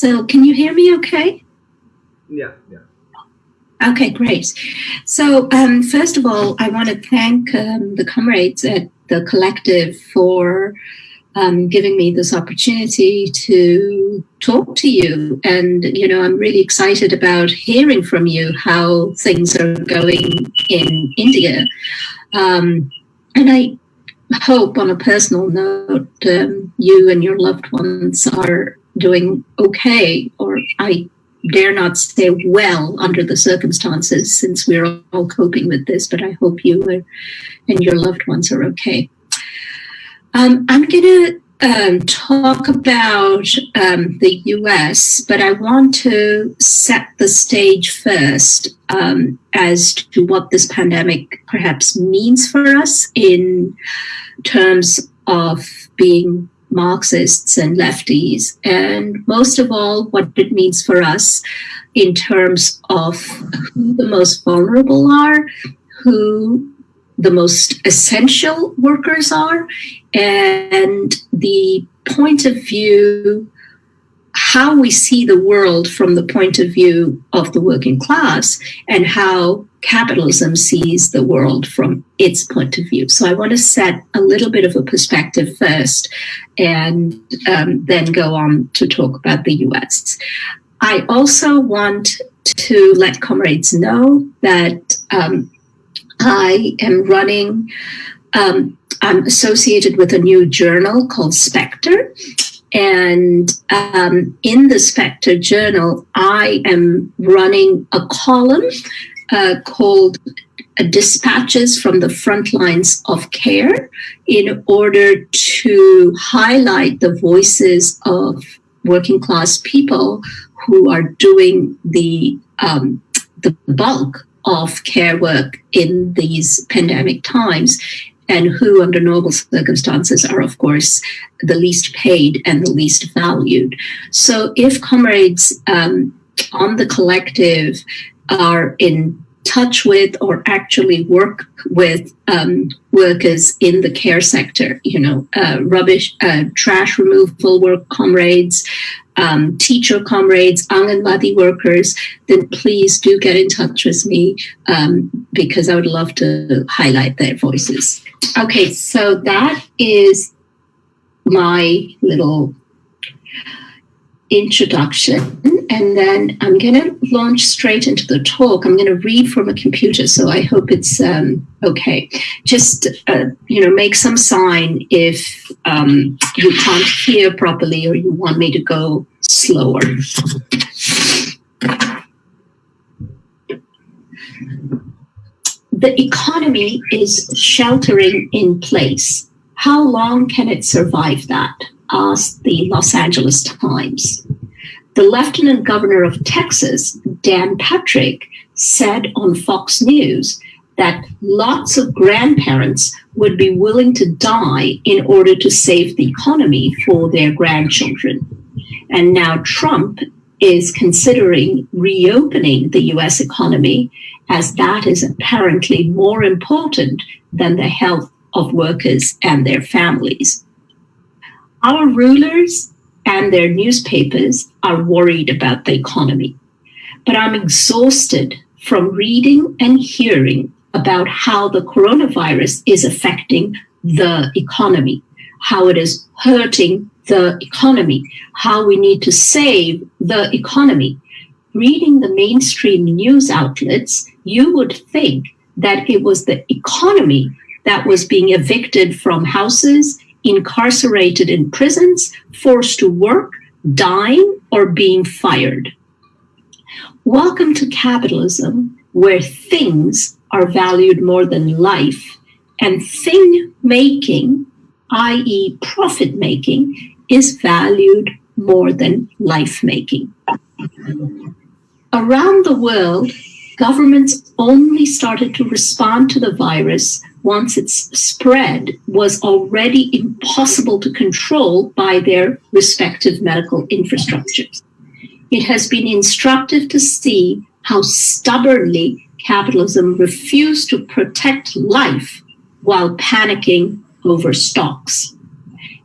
So can you hear me okay? Yeah, yeah. Okay, great. So um, first of all, I want to thank um, the comrades at the collective for um, giving me this opportunity to talk to you. And, you know, I'm really excited about hearing from you how things are going in India. Um, and I hope on a personal note, um, you and your loved ones are doing okay, or I dare not say well under the circumstances since we're all coping with this, but I hope you are, and your loved ones are okay. Um, I'm going to um, talk about um, the US, but I want to set the stage first um, as to what this pandemic perhaps means for us in terms of being Marxists and lefties, and most of all, what it means for us in terms of who the most vulnerable are, who the most essential workers are, and the point of view, how we see the world from the point of view of the working class, and how capitalism sees the world from its point of view. So I want to set a little bit of a perspective first and um, then go on to talk about the US. I also want to let comrades know that um, I am running, um, I'm associated with a new journal called Spectre. And um, in the Spectre journal, I am running a column uh, called uh, Dispatches from the Front Lines of Care in order to highlight the voices of working class people who are doing the, um, the bulk of care work in these pandemic times and who under normal circumstances are of course the least paid and the least valued. So if comrades um, on the collective are in touch with or actually work with um, workers in the care sector, you know, uh, rubbish, uh, trash removal work comrades, um, teacher comrades, Anganwadi workers, then please do get in touch with me um, because I would love to highlight their voices. Okay, so that is my little introduction and then I'm going to launch straight into the talk. I'm going to read from a computer, so I hope it's um, okay. Just, uh, you know, make some sign if um, you can't hear properly or you want me to go slower. The economy is sheltering in place. How long can it survive that? Asked the Los Angeles Times. The Lieutenant Governor of Texas, Dan Patrick, said on Fox News that lots of grandparents would be willing to die in order to save the economy for their grandchildren. And now Trump is considering reopening the US economy as that is apparently more important than the health of workers and their families. Our rulers and their newspapers are worried about the economy. But I'm exhausted from reading and hearing about how the coronavirus is affecting the economy, how it is hurting the economy, how we need to save the economy. Reading the mainstream news outlets, you would think that it was the economy that was being evicted from houses incarcerated in prisons, forced to work, dying, or being fired. Welcome to capitalism, where things are valued more than life, and thing making, i.e., profit making, is valued more than life making. Around the world, governments only started to respond to the virus once its spread was already impossible to control by their respective medical infrastructures. It has been instructive to see how stubbornly capitalism refused to protect life while panicking over stocks.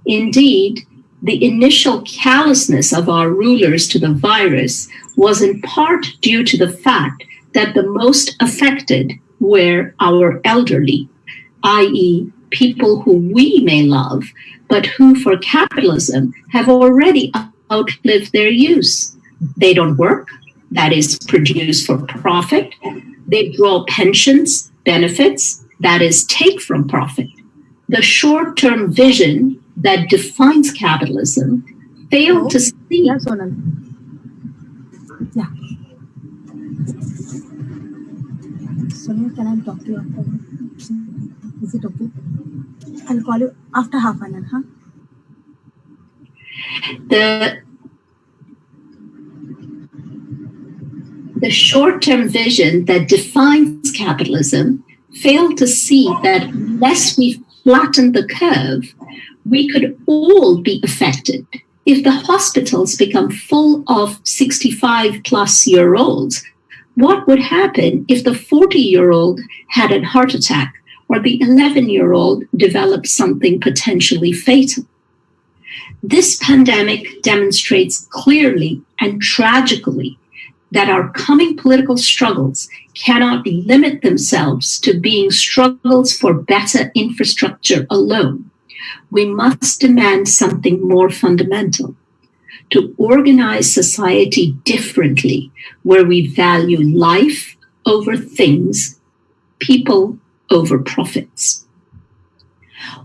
Indeed, the initial callousness of our rulers to the virus was in part due to the fact that the most affected were our elderly, i.e., people who we may love, but who for capitalism have already outlived their use. They don't work, that is, produce for profit. They draw pensions, benefits, that is, take from profit. The short term vision that defines capitalism failed to see. Yeah, Sonal, can I talk to you after? Is it okay? I'll call you after half an hour, huh? the the short-term vision that defines capitalism failed to see that unless we flatten the curve, we could all be affected. If the hospitals become full of 65 plus year olds, what would happen if the 40 year old had a heart attack or the 11 year old developed something potentially fatal? This pandemic demonstrates clearly and tragically that our coming political struggles cannot limit themselves to being struggles for better infrastructure alone. We must demand something more fundamental to organize society differently, where we value life over things, people over profits.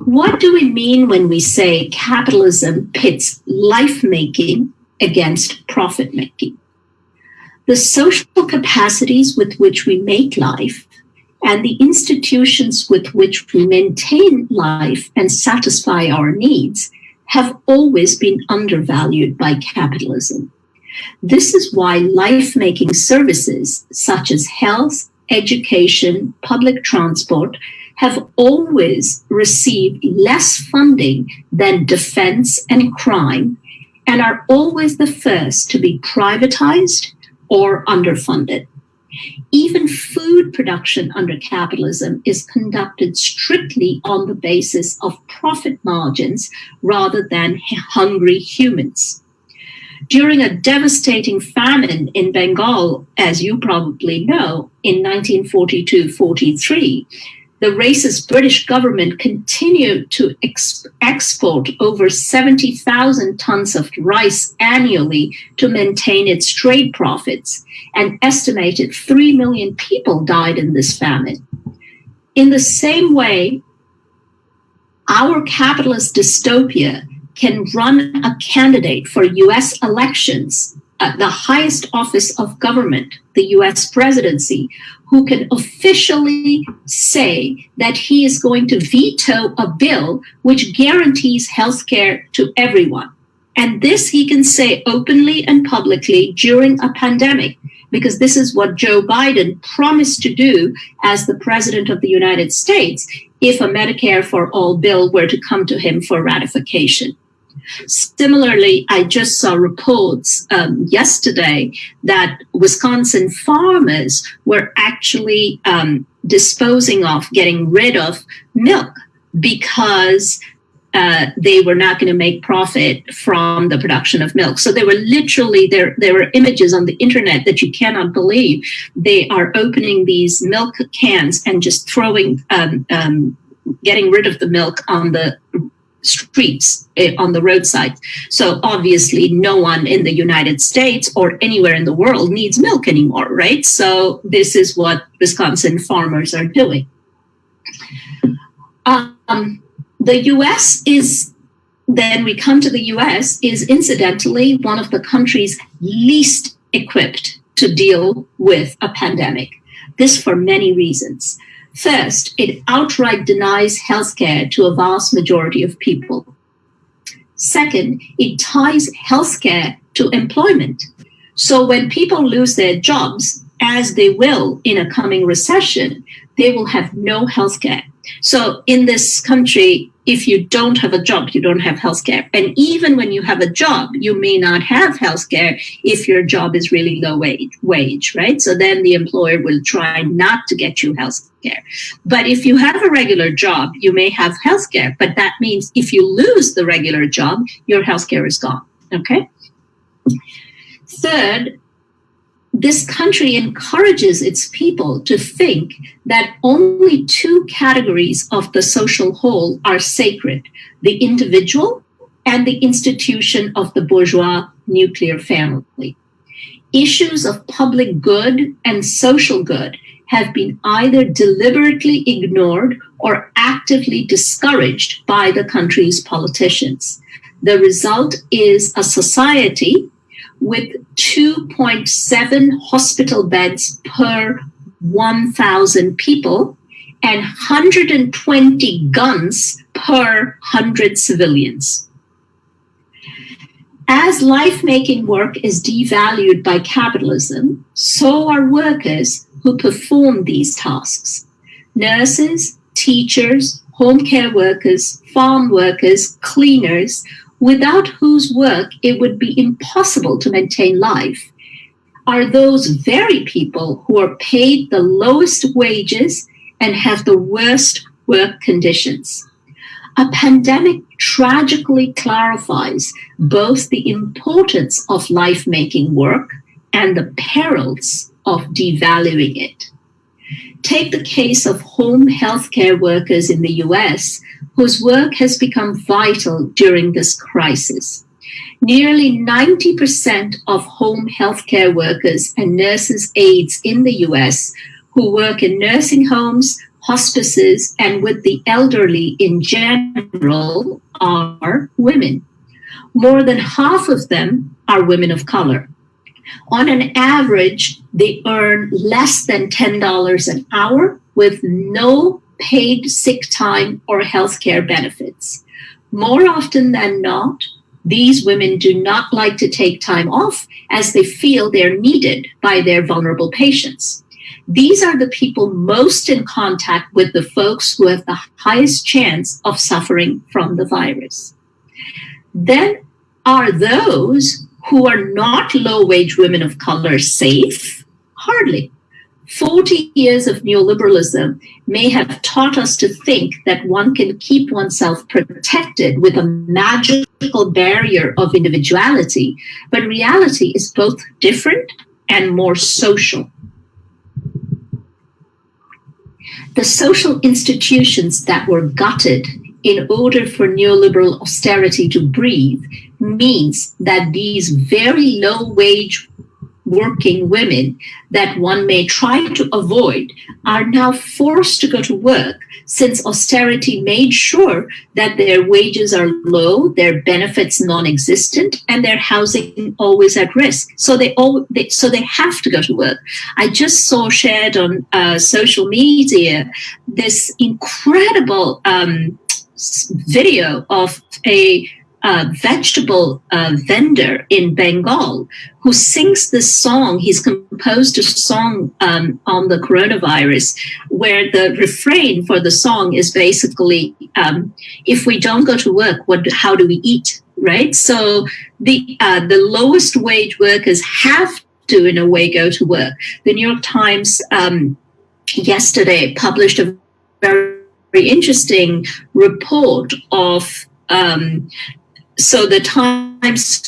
What do we mean when we say capitalism pits life making against profit making? The social capacities with which we make life and the institutions with which we maintain life and satisfy our needs have always been undervalued by capitalism. This is why life making services such as health, education, public transport have always received less funding than defense and crime and are always the first to be privatized or underfunded. Even food production under capitalism is conducted strictly on the basis of profit margins rather than hungry humans. During a devastating famine in Bengal, as you probably know, in 1942 43, the racist British government continued to ex- export over 70,000 tons of rice annually to maintain its trade profits. An estimated 3 million people died in this famine. In the same way, our capitalist dystopia can run a candidate for US elections at the highest office of government, the US presidency, who can officially say that he is going to veto a bill which guarantees health care to everyone. And this he can say openly and publicly during a pandemic, because this is what Joe Biden promised to do as the president of the United States if a Medicare for All bill were to come to him for ratification. Similarly, I just saw reports um, yesterday that Wisconsin farmers were actually um, disposing of, getting rid of milk because uh, they were not going to make profit from the production of milk. So there were literally there there were images on the internet that you cannot believe. They are opening these milk cans and just throwing, um, um getting rid of the milk on the streets eh, on the roadside. So obviously, no one in the United States or anywhere in the world needs milk anymore, right? So this is what Wisconsin farmers are doing. Um, the U.S. is then we come to the U.S. is incidentally one of the countries least equipped to deal with a pandemic. This for many reasons. First, it outright denies healthcare to a vast majority of people. Second, it ties healthcare to employment. So when people lose their jobs, as they will in a coming recession, they will have no healthcare. So in this country, if you don't have a job, you don't have healthcare. And even when you have a job, you may not have healthcare if your job is really low wage, wage, right? So then the employer will try not to get you healthcare. But if you have a regular job, you may have healthcare. But that means if you lose the regular job, your healthcare is gone. Okay. Third, this country encourages its people to think that only two categories of the social whole are sacred the individual and the institution of the bourgeois nuclear family. Issues of public good and social good have been either deliberately ignored or actively discouraged by the country's politicians. The result is a society with 2.7 hospital beds per 1,000 people and 120 guns per 100 civilians. As life making work is devalued by capitalism, so are workers who perform these tasks. Nurses, teachers, home care workers, farm workers, cleaners, without whose work it would be impossible to maintain life, are those hmm. very people who are paid the lowest wages and have the worst work conditions. A pandemic tragically clarifies both the importance of life making work and the perils of devaluing it. Take the case of home healthcare workers in the US whose work has become vital during this crisis. Nearly 90% of home healthcare workers and nurses' aides in the US who work in nursing homes, hospices, and with the elderly in general are women. More than half of them are women of color. On an average, they earn less than $10 an hour with no paid sick time or healthcare benefits. More often than not, these women do not like to take time off as they feel they're needed by their vulnerable patients. These are the people most in contact with the folks who have the highest chance of suffering from the virus. Then are those who are not low wage women of color safe? Hardly. 40 years of neoliberalism may have taught us to think that one can keep oneself protected with a magical barrier of individuality, but reality is both different and more social. The social institutions that were gutted in order for neoliberal austerity to breathe means that these very low wage working women that one may try to avoid are now forced to go to work since austerity made sure that their wages are low, their benefits non-existent, and their housing always at risk. So they all they, so they have to go to work. I just saw shared on uh, social media this incredible um, video of a uh, vegetable uh, vendor in Bengal who sings this song. He's composed a song um, on the coronavirus where the refrain for the song is basically, um, if we don't go to work, what, how do we eat? Right. So the, uh, the lowest wage workers have to, in a way, go to work. The New York Times um, yesterday published a very, very interesting report of um, so the Times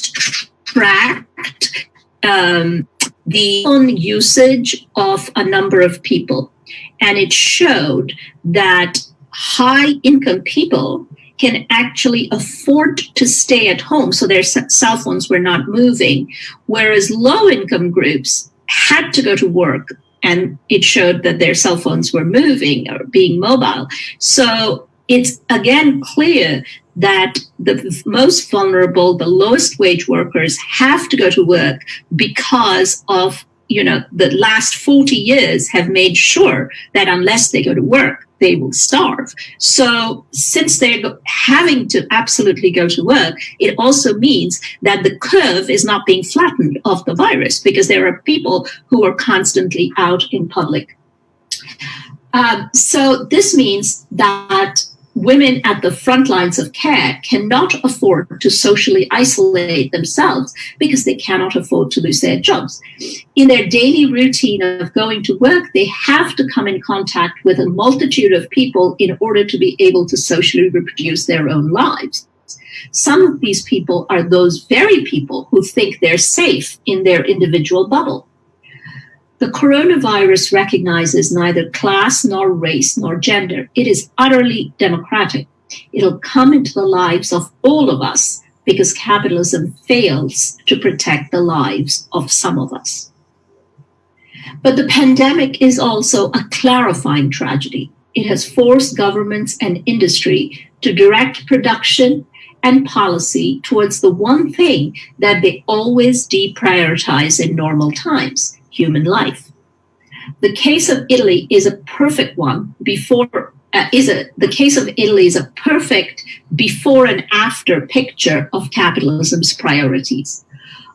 tracked um, the usage of a number of people, and it showed that high income people can actually afford to stay at home, so their cell phones were not moving, whereas low income groups had to go to work and it showed that their cell phones were moving or being mobile. So it's again clear that the most vulnerable, the lowest wage workers have to go to work because of, you know, the last 40 years have made sure that unless they go to work, they will starve. So since they're having to absolutely go to work, it also means that the curve is not being flattened of the virus because there are people who are constantly out in public. Um, so this means that women at the front lines of care cannot afford to socially isolate themselves because they cannot afford to lose their jobs. In their daily routine of going to work, they have to come in contact with a multitude of people in order to be able to socially reproduce their own lives. Some of these people are those very people who think they're safe in their individual bubble. The coronavirus recognizes neither class nor race nor gender. It is utterly democratic. It'll come into the lives of all of us because capitalism fails to protect the lives of some of us. But the pandemic is also a clarifying tragedy. It has forced governments and industry to direct production and policy towards the one thing that they always deprioritize in normal times human life. The case of Italy is a perfect one before uh, is a the case of Italy is a perfect before and after picture of capitalism's priorities.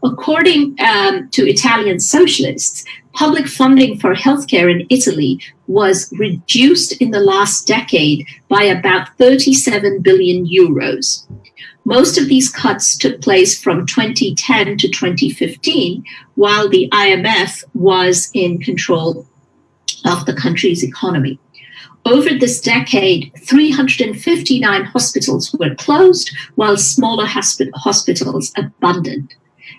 According um, to Italian socialists, public funding for healthcare in Italy was reduced in the last decade by about 37 billion euros. Most of these cuts took place from 2010 to 2015, while the IMF was in control of the country's economy. Over this decade, 359 hospitals were closed, while smaller hosp- hospitals abandoned.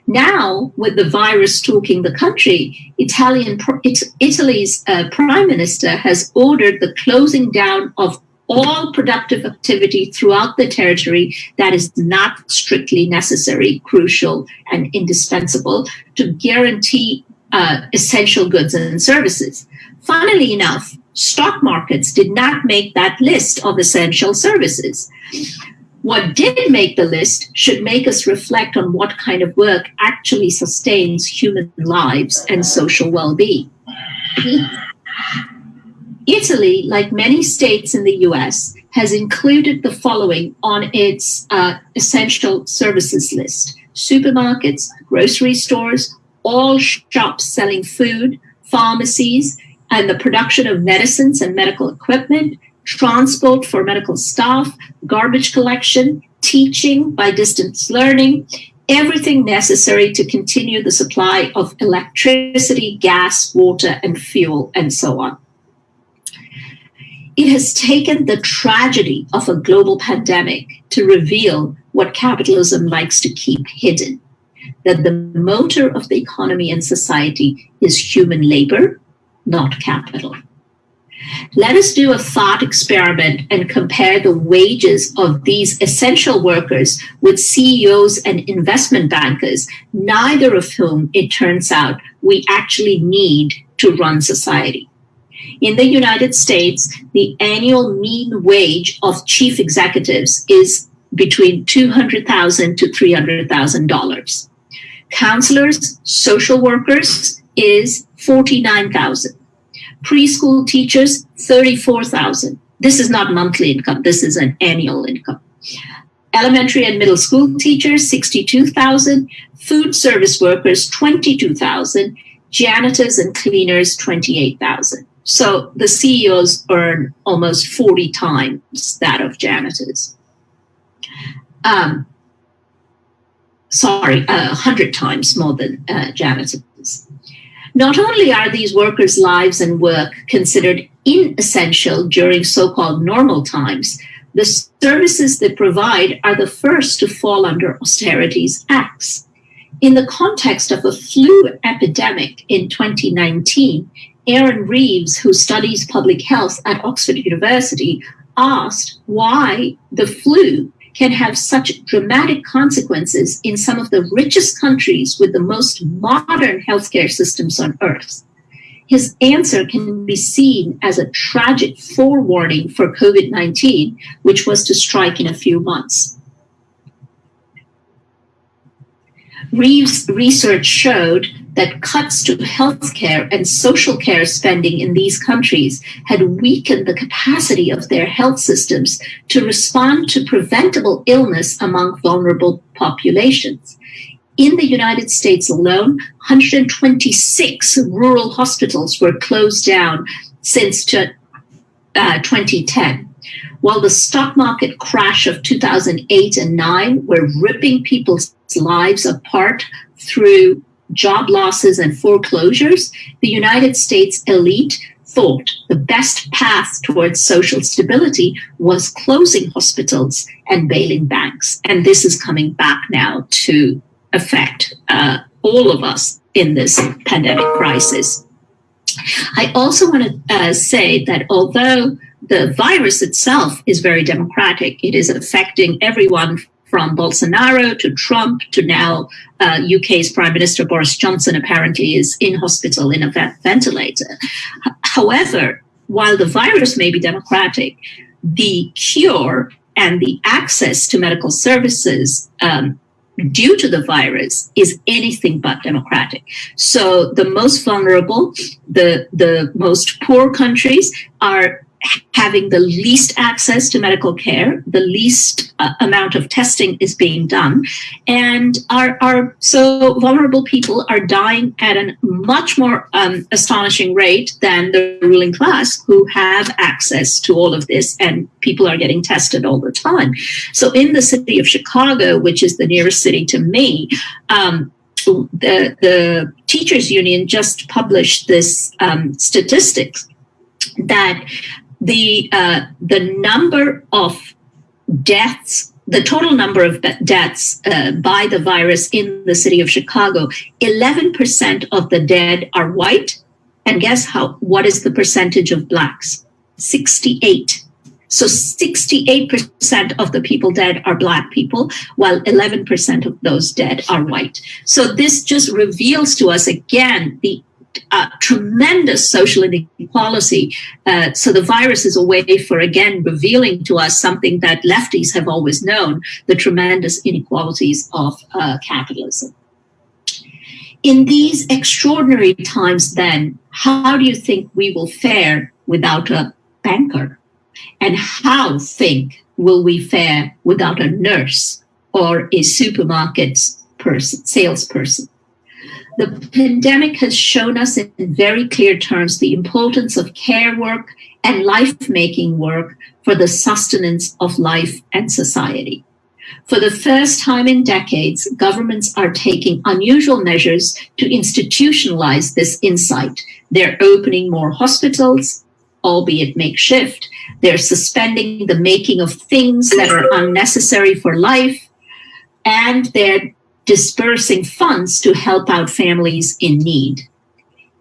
Now, with the virus stalking the country, Italian, Italy's uh, prime minister has ordered the closing down of all productive activity throughout the territory that is not strictly necessary, crucial, and indispensable to guarantee uh, essential goods and services. Funnily enough, stock markets did not make that list of essential services. What did make the list should make us reflect on what kind of work actually sustains human lives and social well being. Italy, like many states in the US, has included the following on its uh, essential services list supermarkets, grocery stores, all shops selling food, pharmacies, and the production of medicines and medical equipment, transport for medical staff, garbage collection, teaching by distance learning, everything necessary to continue the supply of electricity, gas, water, and fuel, and so on. It has taken the tragedy of a global pandemic to reveal what capitalism likes to keep hidden that the motor of the economy and society is human labor, not capital. Let us do a thought experiment and compare the wages of these essential workers with CEOs and investment bankers, neither of whom, it turns out, we actually need to run society. In the United States, the annual mean wage of chief executives is between $200,000 to $300,000. Counselors, social workers is 49,000. Preschool teachers, 34,000. This is not monthly income, this is an annual income. Elementary and middle school teachers, 62,000. Food service workers, 22,000. Janitors and cleaners, 28,000. So the CEOs earn almost 40 times that of janitors. Um, sorry, uh, hundred times more than uh, janitors. Not only are these workers' lives and work considered inessential during so-called normal times, the services they provide are the first to fall under austerity's axe. In the context of a flu epidemic in 2019, Aaron Reeves, who studies public health at Oxford University, asked why the flu can have such dramatic consequences in some of the richest countries with the most modern healthcare systems on earth. His answer can be seen as a tragic forewarning for COVID 19, which was to strike in a few months. Reeves' research showed that cuts to healthcare and social care spending in these countries had weakened the capacity of their health systems to respond to preventable illness among vulnerable populations. In the United States alone, 126 rural hospitals were closed down since uh, 2010. While the stock market crash of 2008 and 9 were ripping people's lives apart through job losses and foreclosures, the United States elite thought the best path towards social stability was closing hospitals and bailing banks. And this is coming back now to affect uh, all of us in this pandemic crisis. I also want to uh, say that although the virus itself is very democratic, it is affecting everyone from Bolsonaro to Trump to now uh, UK's Prime Minister Boris Johnson apparently is in hospital in a ventilator. However, while the virus may be democratic, the cure and the access to medical services um, due to the virus is anything but democratic. So the most vulnerable, the, the most poor countries are having the least access to medical care, the least uh, amount of testing is being done, and our, are so vulnerable people are dying at a much more um, astonishing rate than the ruling class who have access to all of this, and people are getting tested all the time. So, in the city of Chicago, which is the nearest city to me, um, the, the teachers union just published this um, statistics that the uh, the number of deaths, the total number of deaths uh, by the virus in the city of Chicago, 11% of the dead are white. And guess how? What is the percentage of blacks? 68. So 68% of the people dead are black people, while 11% of those dead are white. So this just reveals to us again the uh, tremendous social inequality. Uh, so the virus is a way for, again, revealing to us something that lefties have always known the tremendous inequalities of uh, capitalism. In these extraordinary times, then, how do you think we will fare without a banker? And how think will we fare without a nurse or a supermarket person, salesperson? The pandemic has shown us in very clear terms the importance of care work and life making work for the sustenance of life and society. For the first time in decades, governments are taking unusual measures to institutionalize this insight. They're opening more hospitals, albeit makeshift. They're suspending the making of things that are unnecessary for life. And they're dispersing funds to help out families in need.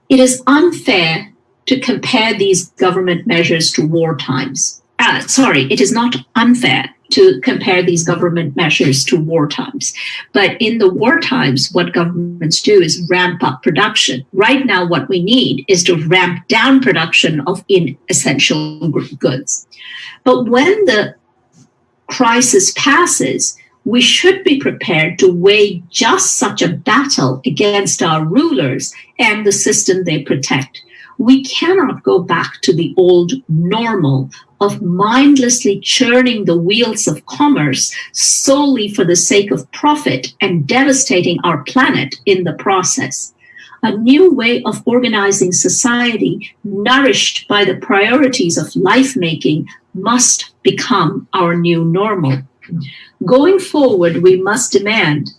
It is unfair to compare these government measures to war times. Uh, sorry, it is not unfair to compare these government measures to war times. But in the war times, what governments do is ramp up production. Right now, what we need is to ramp down production of inessential goods. But when the crisis passes, we should be prepared to wage just such a battle against our rulers and the system they protect. We cannot go back to the old normal of mindlessly churning the wheels of commerce solely for the sake of profit and devastating our planet in the process. A new way of organizing society, nourished by the priorities of life making, must become our new normal. Going forward, we must demand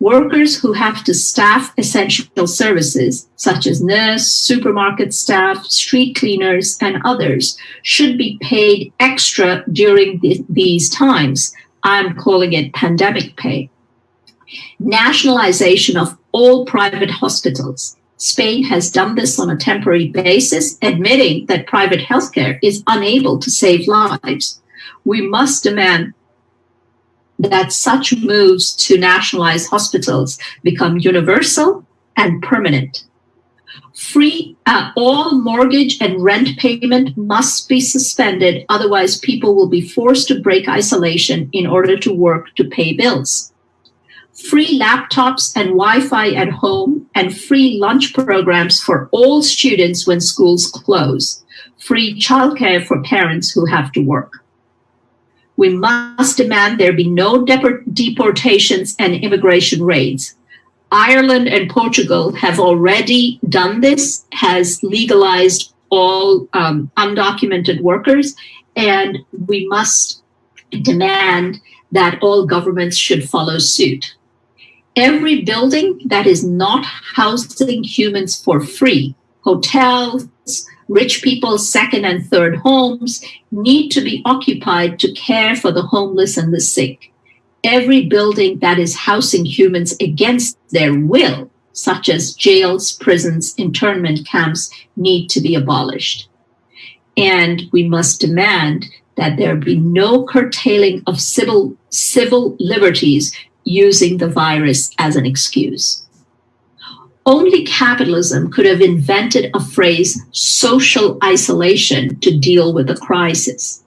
workers who have to staff essential services, such as nurse, supermarket staff, street cleaners, and others, should be paid extra during the, these times. I'm calling it pandemic pay. Nationalization of all private hospitals. Spain has done this on a temporary basis, admitting that private healthcare is unable to save lives. We must demand that such moves to nationalize hospitals become universal and permanent. Free, uh, all mortgage and rent payment must be suspended, otherwise, people will be forced to break isolation in order to work to pay bills. Free laptops and Wi Fi at home, and free lunch programs for all students when schools close. Free childcare for parents who have to work. We must demand there be no deportations and immigration raids. Ireland and Portugal have already done this, has legalized all um, undocumented workers, and we must demand that all governments should follow suit. Every building that is not housing humans for free, hotels, rich people's second and third homes, need to be occupied to care for the homeless and the sick. Every building that is housing humans against their will, such as jails, prisons, internment camps, need to be abolished. And we must demand that there be no curtailing of civil, civil liberties using the virus as an excuse. Only capitalism could have invented a phrase, social isolation, to deal with the crisis.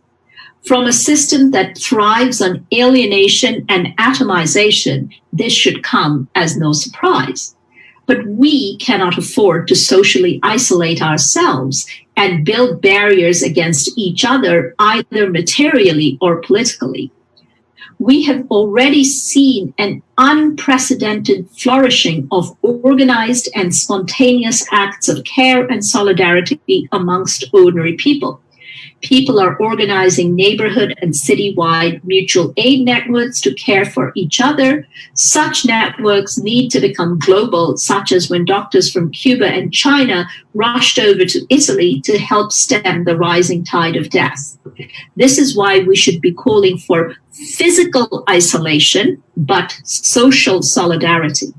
From a system that thrives on alienation and atomization, this should come as no surprise. But we cannot afford to socially isolate ourselves and build barriers against each other, either materially or politically we have already seen an unprecedented flourishing of organized and spontaneous acts of care and solidarity amongst ordinary people people are organizing neighborhood and citywide mutual aid networks to care for each other. Such networks need to become global, such as when doctors from Cuba and China rushed over to Italy to help stem the rising tide of death. This is why we should be calling for physical isolation, but social solidarity.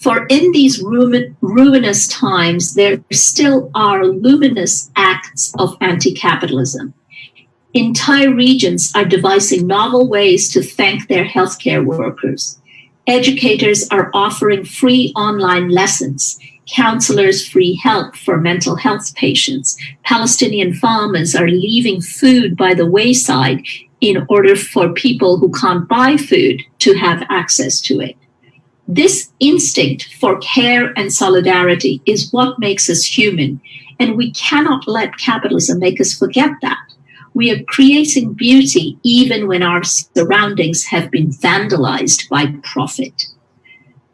For in these ruin, ruinous times, there still are luminous acts of anti capitalism. Entire regions are devising novel ways to thank their healthcare workers. Educators are offering free online lessons, counselors free help for mental health patients. Palestinian farmers are leaving food by the wayside in order for people who can't buy food to have access to it. This instinct for care and solidarity is what makes us human, and we cannot let capitalism make us forget that. We are creating beauty even when our surroundings have been vandalized by profit.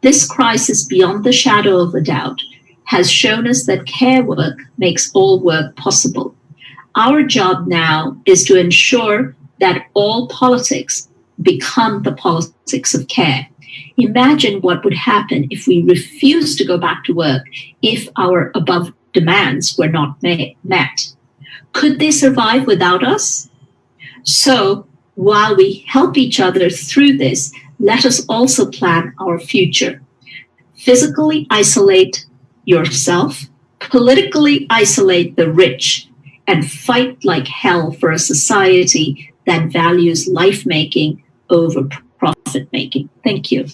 This crisis, beyond the shadow of a doubt, has shown us that care work makes all work possible. Our job now is to ensure that all politics become the politics of care Imagine what would happen if we refused to go back to work if our above demands were not met. Could they survive without us? So, while we help each other through this, let us also plan our future. Physically isolate yourself, politically isolate the rich, and fight like hell for a society that values life making over profit making. Thank you.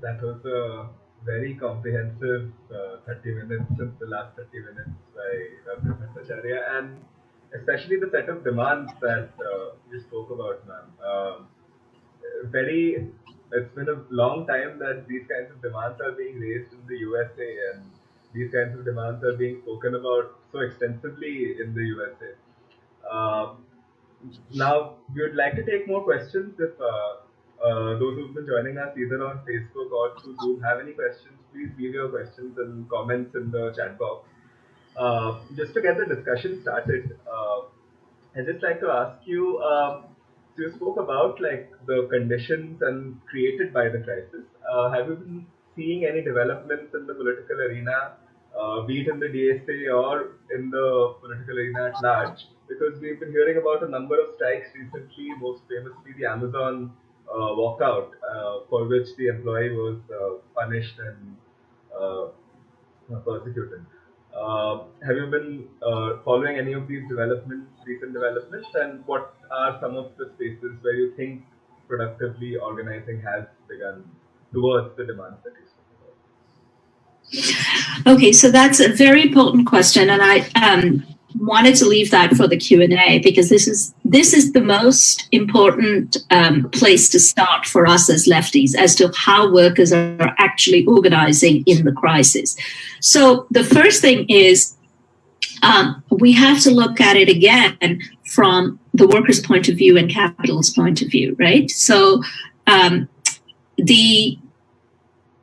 That was a very comprehensive uh, 30 minutes the last 30 minutes by Dr. Bhattacharya and especially the set of demands that uh, you spoke about, ma'am. Um, very, it's been a long time that these kinds of demands are being raised in the USA and these kinds of demands are being spoken about so extensively in the USA. Uh, now, we would like to take more questions if uh, uh, those who've been joining us either on Facebook or through Zoom have any questions, please leave your questions and comments in the chat box. Uh, just to get the discussion started, uh, I'd just like to ask you. Um, so you spoke about like the conditions and created by the crisis. Uh, have you been seeing any developments in the political arena, uh, be it in the DSA or in the political arena at large? Because we've been hearing about a number of strikes recently, most famously the Amazon uh, walkout uh, for which the employee was uh, punished and persecuted. have you been following any of these developments, recent developments, and what are some of the spaces where you think productively organizing has begun towards the demands that you Okay, so that's a very important question, and I um, wanted to leave that for the q&a because this is this is the most important um, place to start for us as lefties as to how workers are actually organizing in the crisis. So the first thing is um, we have to look at it again from the workers point of view and capital's point of view right? So um, the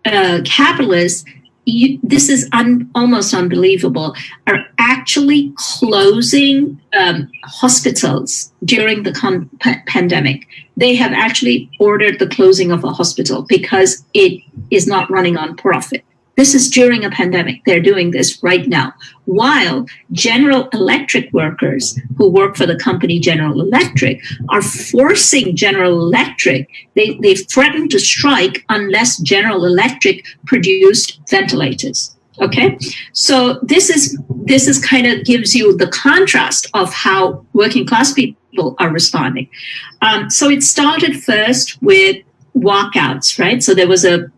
uh, capitalists you, this is un, almost unbelievable, are actually closing um, hospitals during the con- pandemic. They have actually ordered the closing of a hospital because it is not running on profit. This is during a pandemic. They're doing this right now. While General Electric workers who work for the company General Electric are forcing General Electric, they, they've threatened to strike unless General Electric produced ventilators. Okay, so this is this is kind of gives you the contrast of how working class people are responding. Um, so it started first with walkouts, right? So there was a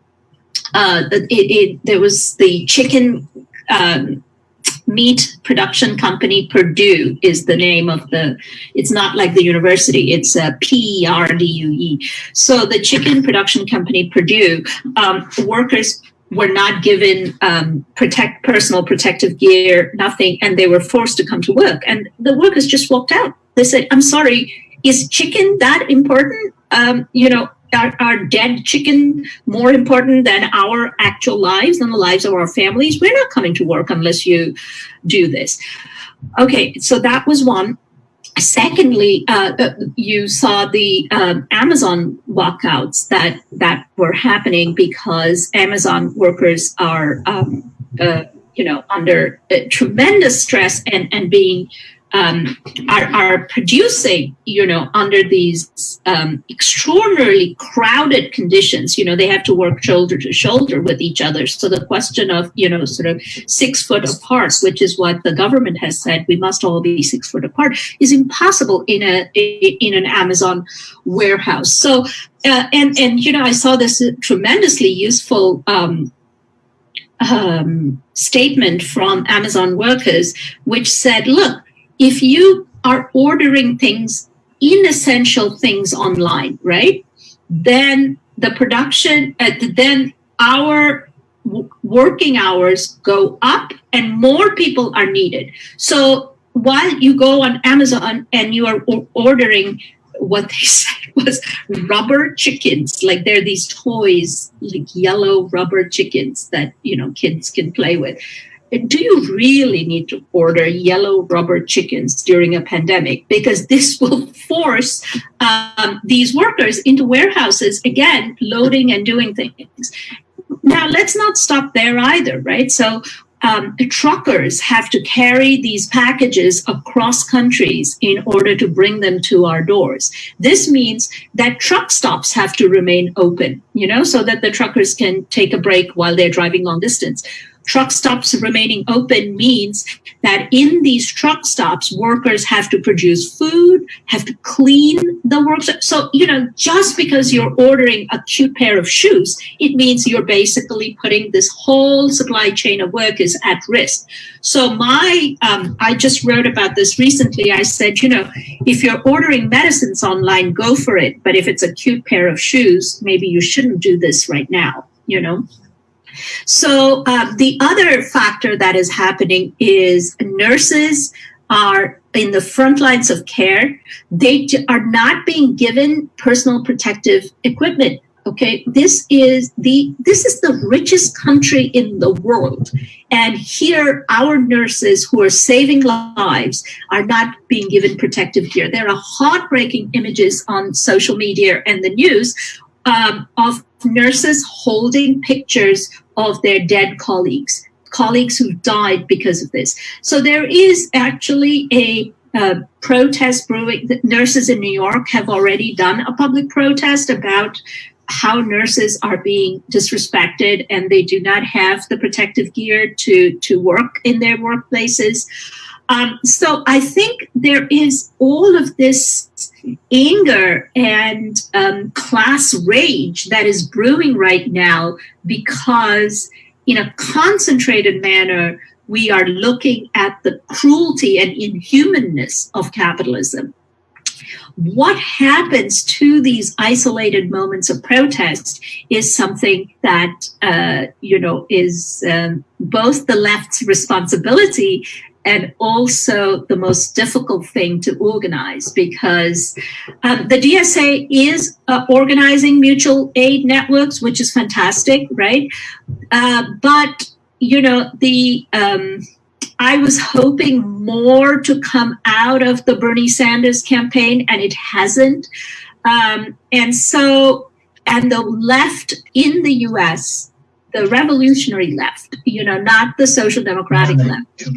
uh, it, it, there was the chicken um, meat production company Perdue is the name of the it's not like the university it's a p-e-r-d-u-e so the chicken production company Perdue, um, workers were not given um, protect personal protective gear nothing and they were forced to come to work. And the workers just walked out. They said i'm sorry is chicken that important? Um, you know are, are dead chicken more important than our actual lives and the lives of our families? We're not coming to work unless you do this. Okay, so that was one. Secondly, uh, uh you saw the um, Amazon walkouts that that were happening because Amazon workers are, um, uh, you know, under uh, tremendous stress and and being um, are, are producing, you know, under these um, extraordinarily crowded conditions. You know, they have to work shoulder to shoulder with each other. So the question of, you know, sort of six foot apart, which is what the government has said, we must all be six foot apart, is impossible in a in an Amazon warehouse. So, uh, and and you know, I saw this tremendously useful. Um, um, statement from Amazon workers, which said, look, if you are ordering things, inessential things online, right? Then the production, uh, then our working hours go up and more people are needed. So while you go on Amazon and you are ordering what they said was rubber chickens like they're these toys like yellow rubber chickens that you know kids can play with do you really need to order yellow rubber chickens during a pandemic? Because this will force um, these workers into warehouses again, loading and doing things. Now, let's not stop there either, right? So, um, truckers have to carry these packages across countries in order to bring them to our doors. This means that truck stops have to remain open, you know, so that the truckers can take a break while they're driving long distance truck stops remaining open means that in these truck stops, workers have to produce food, have to clean the work. So, you know, just because you're ordering a cute pair of shoes, it means you're basically putting this whole supply chain of workers at risk. So my, um, I just wrote about this recently. I said, you know, if you're ordering medicines online, go for it. But if it's a cute pair of shoes, maybe you shouldn't do this right now, you know? So uh, the other factor that is happening is nurses are in the front lines of care. They are not being given personal protective equipment. Okay, this is the this is the richest country in the world, and here our nurses who are saving lives are not being given protective gear. There are heartbreaking images on social media and the news um, of nurses holding pictures of their dead colleagues, colleagues who died because of this. So there is actually a uh, protest brewing. Nurses in New York have already done a public protest about how nurses are being disrespected and they do not have the protective gear to, to work in their workplaces. Um, so I think there is all of this anger and um, class rage that is brewing right now because, in a concentrated manner, we are looking at the cruelty and inhumanness of capitalism. What happens to these isolated moments of protest is something that uh, you know is um, both the left's responsibility and also the most difficult thing to organize because um, the DSA is uh, organizing mutual aid networks, which is fantastic, right? Uh, but you know, the um, I was hoping more to come out of the Bernie Sanders campaign, and it hasn't. Um, and so, and the left in the U.S., the revolutionary left, you know, not the social democratic left,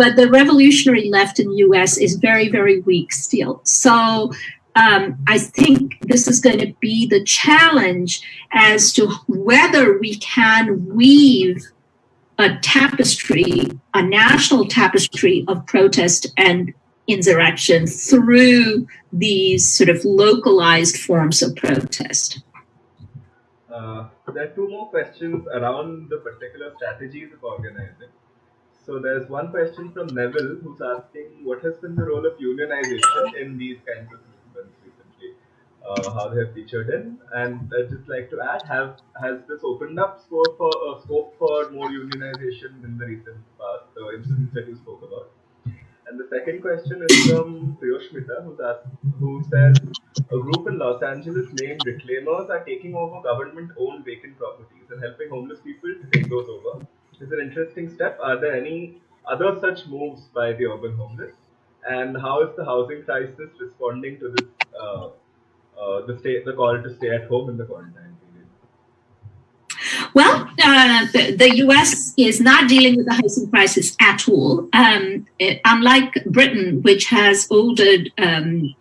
but the revolutionary left in the U.S. is very, very weak still. So um, I think this is going to be the challenge as to whether we can weave a tapestry, a national tapestry of protest and insurrection through these sort of localized forms of protest. Uh, there are two more questions around the particular strategies of organizing. So there's one question from Neville who's asking what has been the role of unionization in these kinds of uh, how they have featured in. And I'd just like to add, have has this opened up scope for uh, scope for more unionization in the recent past, the incidents that you spoke about? And the second question is from Priyoshmita, who's asked, who says a group in Los Angeles named Reclaimers are taking over government-owned vacant properties and helping homeless people to take those over. It's an interesting step. Are there any other such moves by the urban homeless? And how is the housing crisis responding to this uh, uh, the stay the call to stay at home in the quarantine period? Well, uh, the, the, U.S. is not dealing with the housing crisis at all. Um, it, unlike Britain, which has ordered um,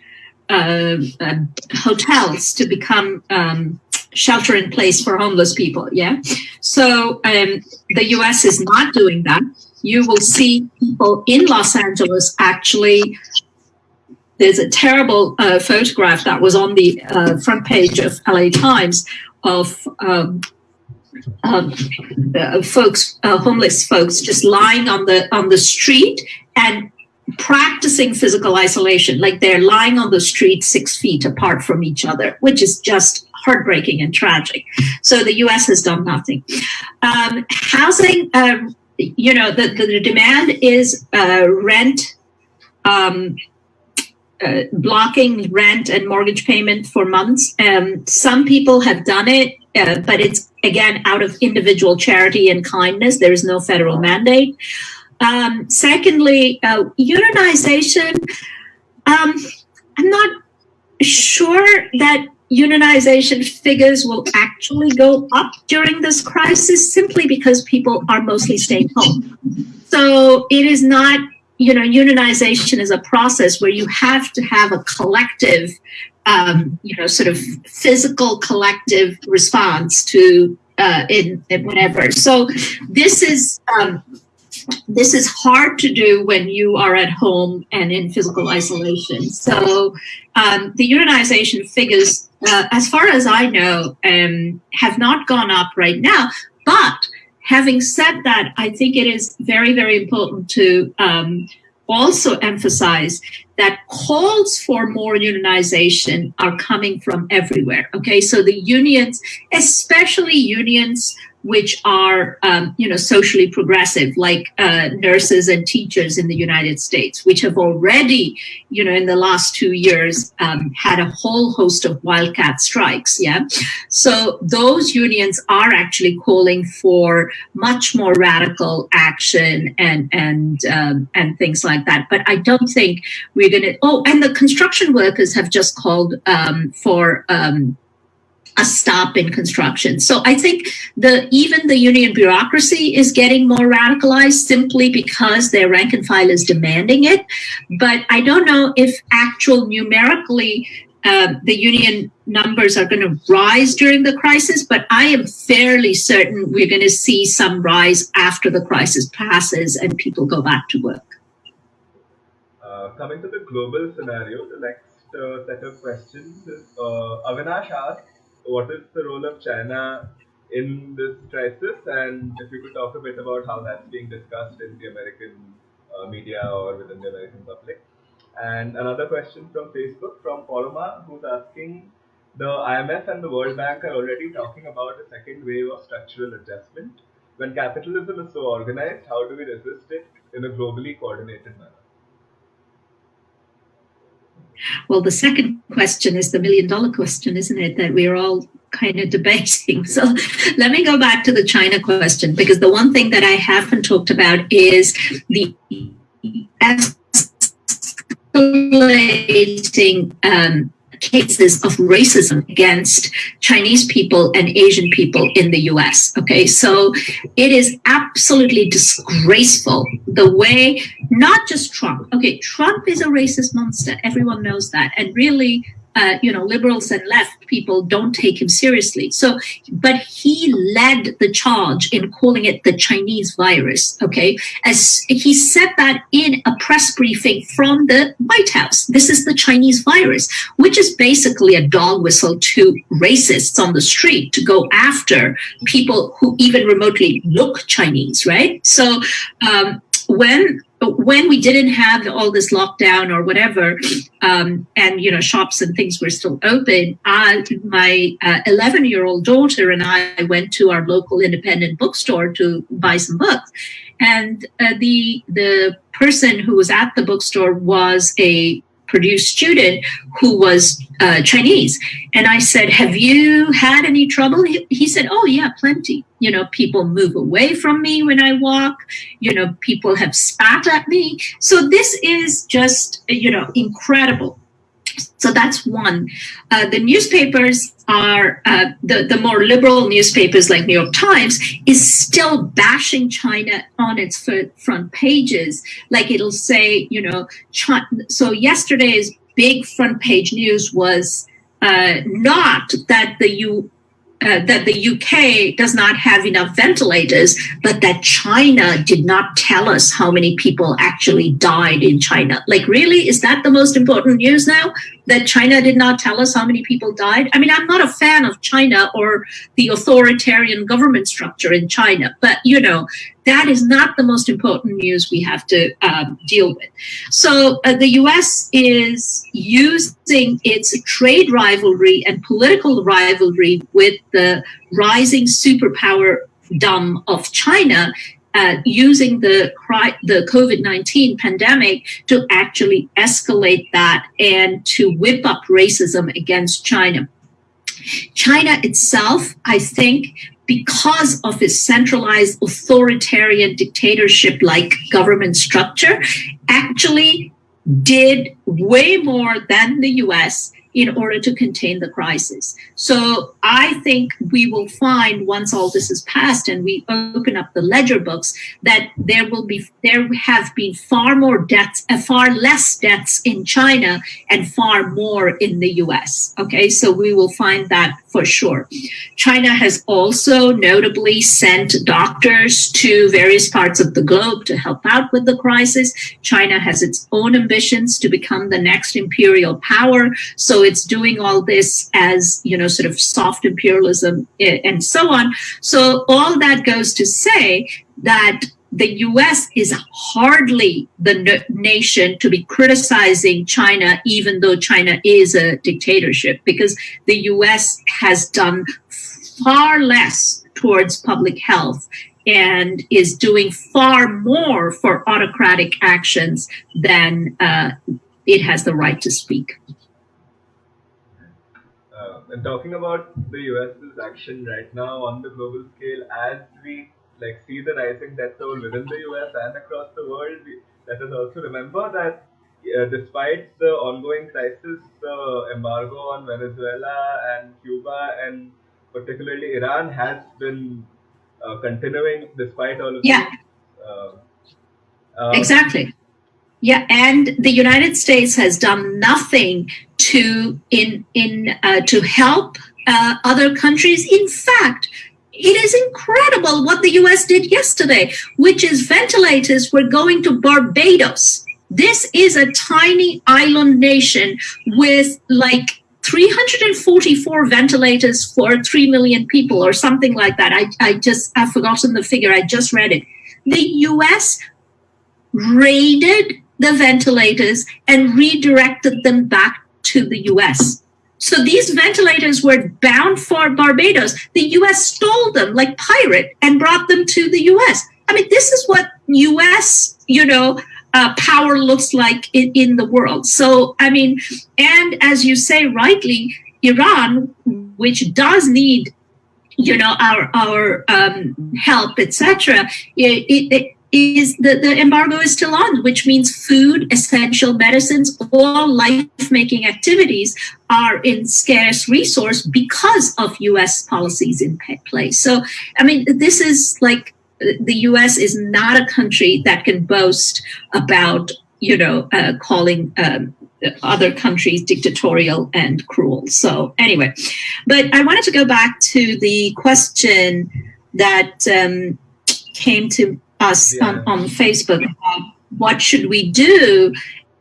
uh, uh hotels to become um, shelter in place for homeless people. Yeah, so um, the U.S. is not doing that. You will see people in Los Angeles actually there's a terrible uh, photograph that was on the uh, front page of LA Times of um, um, uh, folks, uh, homeless folks, just lying on the on the street and practicing physical isolation, like they're lying on the street six feet apart from each other, which is just heartbreaking and tragic. So the U.S. has done nothing. Um, housing, um, you know, the, the, demand is uh, rent. Um, uh, blocking rent and mortgage payment for months. Um, some people have done it, uh, but it's again out of individual charity and kindness. There is no federal mandate. Um, secondly, uh, unionization. Um, I'm not sure that unionization figures will actually go up during this crisis simply because people are mostly staying home. So it is not you know, unionization is a process where you have to have a collective, um, you know, sort of physical collective response to uh, in, in whatever. So this is um, this is hard to do when you are at home and in physical isolation. So um, the unionization figures, uh, as far as I know, um, have not gone up right now, but having said that, I think it is very, very important to um, also emphasize that calls for more unionization are coming from everywhere. Okay, so the unions, especially unions which are, um, you know, socially progressive, like uh, nurses and teachers in the United States, which have already, you know, in the last two years um, had a whole host of wildcat strikes. Yeah, so those unions are actually calling for much more radical action and and um, and things like that. But I don't think we're going to. Oh, and the construction workers have just called um, for um, a stop in construction. So I think the even the union bureaucracy is getting more radicalized simply because their rank and file is demanding it. But I don't know if actual numerically uh, the union numbers are going to rise during the crisis, but I am fairly certain we're going to see some rise after the crisis passes and people go back to work. Uh, coming to the global scenario, the next uh, set of questions uh, Avinash asks, what is the role of China in this crisis? And if you could talk a bit about how that's being discussed in the American uh, media or within the American public. And another question from Facebook from Poroma, who's asking the IMF and the World Bank are already talking about a second wave of structural adjustment. When capitalism is so organized, how do we resist it in a globally coordinated manner? Well, the second question is the million dollar question, isn't it? That we're all kind of debating. So let me go back to the China question because the one thing that I haven't talked about is the escalating um, cases of racism against Chinese people and Asian people in the US. Okay, so it is absolutely disgraceful the way not just Trump, okay, Trump is a racist monster, everyone knows that, and really uh, you know, liberals and left people don't take him seriously. So, but he led the charge in calling it the Chinese virus. Okay. As he said that in a press briefing from the White House, this is the Chinese virus, which is basically a dog whistle to racists on the street to go after people who even remotely look Chinese, right? So, um, when when we didn't have all this lockdown or whatever, um, and you know shops and things were still open, I, my 11 uh, year old daughter and I went to our local independent bookstore to buy some books, and uh, the the person who was at the bookstore was a Purdue student who was uh, Chinese. And I said, Have you had any trouble? He, he, said, Oh, yeah, plenty. You know, people move away from me when I walk. You know, people have spat at me. So this is just, you know, incredible. So that's one. Uh, the newspapers are uh, the the more liberal newspapers like New York Times is still bashing China on its front pages. Like it'll say, you know, China, so yesterday's big front page news was uh, not that the U uh, that the UK does not have enough ventilators, but that China did not tell us how many people actually died in China. Like, really? Is that the most important news now? That China did not tell us how many people died? I mean, I'm not a fan of China or the authoritarian government structure in China, but you know, that is not the most important news we have to um, deal with. So uh, the US is using its trade rivalry and political rivalry with the rising superpower dumb of China uh, using the the COVID nineteen pandemic to actually escalate that and to whip up racism against China. China itself, I think, because of its centralized authoritarian dictatorship like government structure, actually did way more than the US in order to contain the crisis. So I think we will find once all this is passed and we open up the ledger books that there will be there have been far more deaths, uh, far less deaths in China and far more in the US. Okay, so we will find that for sure. China has also notably sent doctors to various parts of the globe to help out with the crisis. China has its own ambitions to become the next imperial power. So it's doing all this as, you know, sort of soft imperialism eh, and so on. So all that goes to say that the US is hardly the nation to be criticizing China, even though China is a dictatorship, because the US has done far less towards public health and is doing far more for autocratic actions than uh, it has the right to speak. Uh, and talking about the US's action right now on the global scale, as we like see the rising death toll within the US and across the world, let us also remember that uh, despite the ongoing crisis, the embargo on Venezuela and Cuba and particularly Iran has been uh, continuing despite all of yeah. Uh, um, exactly. Yeah, and the United States has done nothing to in in uh, to help uh, other countries. In fact, it is incredible what the US did yesterday, which is ventilators were going to Barbados. This is a tiny island nation with like 344 ventilators for 3 million people or something like that. I, I just, I've forgotten the figure. I just read it. The US raided the ventilators and redirected them back to the US. So these ventilators were bound for Barbados. The US stole them like pirate and brought them to the US. I mean, this is what US, you know, uh, power looks like in, in the world. So, I mean, and as you say rightly, Iran, which does need you know our our um, help etc it, it, is the, the embargo is still on, which means food, essential medicines, all life-making activities are in scarce resource because of U.S. policies in place. So, I mean, this is like the U.S. is not a country that can boast about, you know, uh, calling um, other countries dictatorial and cruel. So, anyway, but I wanted to go back to the question that um, came to us yeah. on, on Facebook what should we do.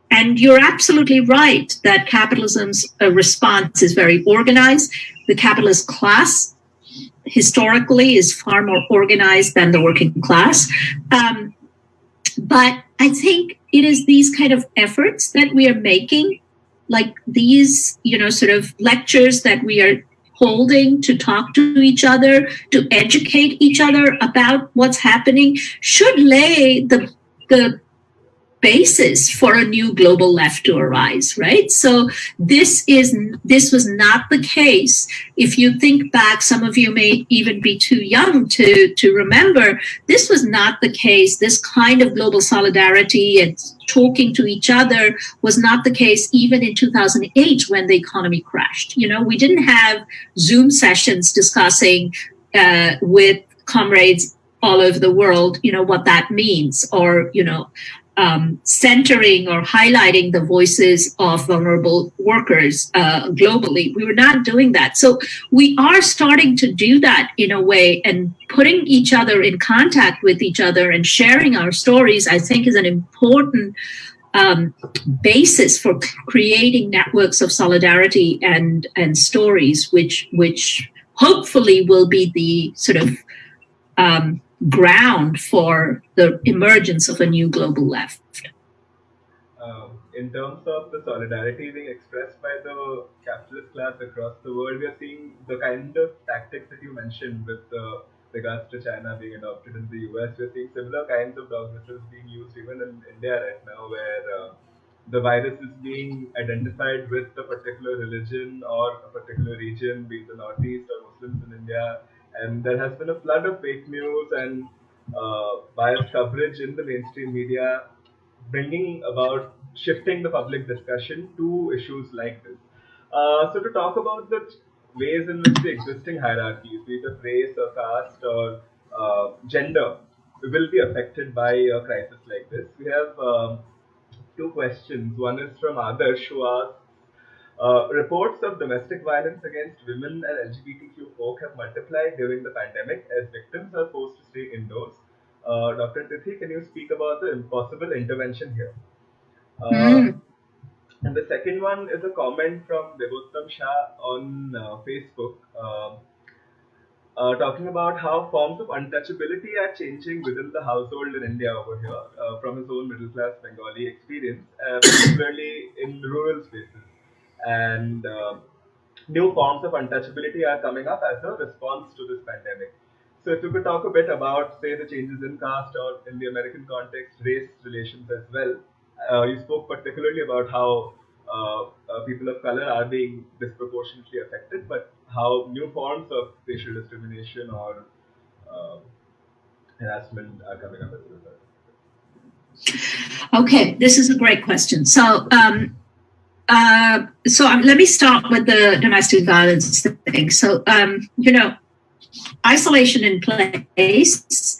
And you're absolutely right that capitalism's uh, response is very organized. The capitalist class historically is far more organized than the working class. Um, but i think it is these kind of efforts that we are making like these you know sort of lectures that we are holding to talk to each other, to educate each other about what's happening, should lay the, the basis for a new global left to arise right? So this is this was not the case. If you think back some of you may even be too young to to remember this was not the case. This kind of global solidarity and talking to each other was not the case even in 2008 when the economy crashed. You know we didn't have zoom sessions discussing uh, with comrades all over the world you know what that means or you know um, centering or highlighting the voices of vulnerable workers uh, globally. We were not doing that. So we are starting to do that in a way and putting each other in contact with each other and sharing our stories, I think is an important um, basis for creating networks of solidarity and, and stories, which, which hopefully will be the sort of um, ground for the emergence of a new global left. Um, in terms of the solidarity being expressed by the capitalist class across the world, we are seeing the kind of tactics that you mentioned with uh, regards to China being adopted in the US. We're seeing similar kinds of dogmatisms being used even in India right now, where uh, the virus is being identified with a particular religion or a particular region, be it the Northeast or Muslims in India, and there has been a flood of fake news and uh, biased coverage in the mainstream media, bringing about shifting the public discussion to issues like this. Uh, so, to talk about the ways in which the existing hierarchies, be it of race or caste or uh, gender, will be affected by a crisis like this, we have um, two questions. One is from Adarsh, who asks uh, reports of domestic violence against women and LGBTQ folk have multiplied during the pandemic as victims are forced to stay indoors. Uh, Dr. Tithi, can you speak about the impossible intervention here? Uh, mm. And the second one is a comment from Devottam Shah on uh, Facebook. Um, uh, talking about how forms of untouchability are changing within the household in India over here uh, from his own middle class Bengali experience, uh, particularly in rural spaces and uh, new forms of untouchability are coming up as a response to this pandemic. So, if you could talk a bit about, say, the changes in caste or in the American context, race relations as well. Uh, you spoke particularly about how uh, uh, people of color are being disproportionately affected, but how new forms of racial discrimination or uh, harassment are coming up as a result. Okay, this is a great question. So, um, uh, so um, let me start with the domestic violence thing. So, um, you know, isolation in place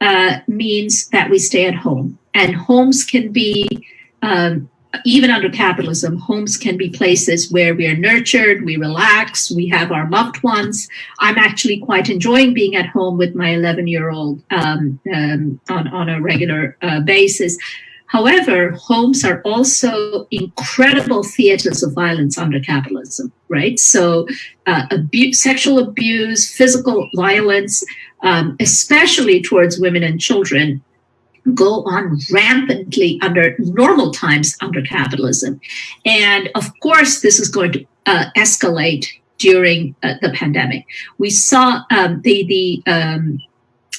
uh, means that we stay at home, and homes can be, um, even under capitalism, homes can be places where we are nurtured, we relax, we have our loved ones. I'm actually quite enjoying being at home with my 11 year old um, um, on, on a regular uh, basis. However, homes are also incredible theaters of violence under capitalism, right? So, uh, sexual abuse, physical violence, um, especially towards women and children, go on rampantly under normal times under capitalism. And of course, this is going to uh, escalate during uh, the pandemic. We saw um, the, the um,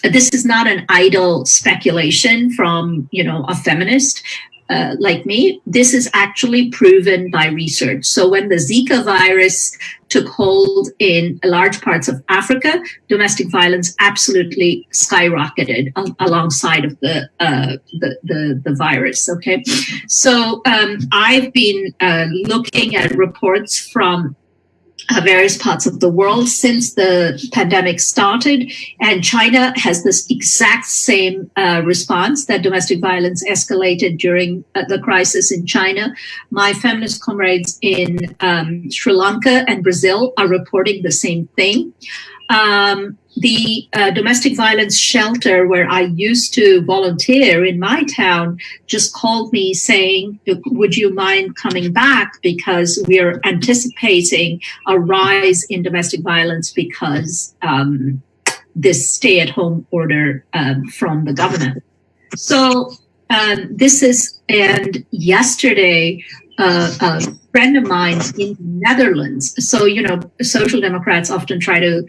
this is not an idle speculation from you know a feminist uh, like me, this is actually proven by research. So when the Zika virus took hold in large parts of Africa, domestic violence absolutely skyrocketed al- alongside of the, uh, the, the, the virus. Okay, so um, I've been uh, looking at reports from uh, various parts of the world since the pandemic started. And China has this exact same uh, response that domestic violence escalated during uh, the crisis in China. My feminist comrades in um, Sri Lanka and Brazil are reporting the same thing. Um, the uh, domestic violence shelter where I used to volunteer in my town just called me saying, Would you mind coming back? Because we're anticipating a rise in domestic violence because um, this stay at home order um, from the government. So, um, this is, and yesterday, uh, a friend of mine in the Netherlands. So, you know, social democrats often try to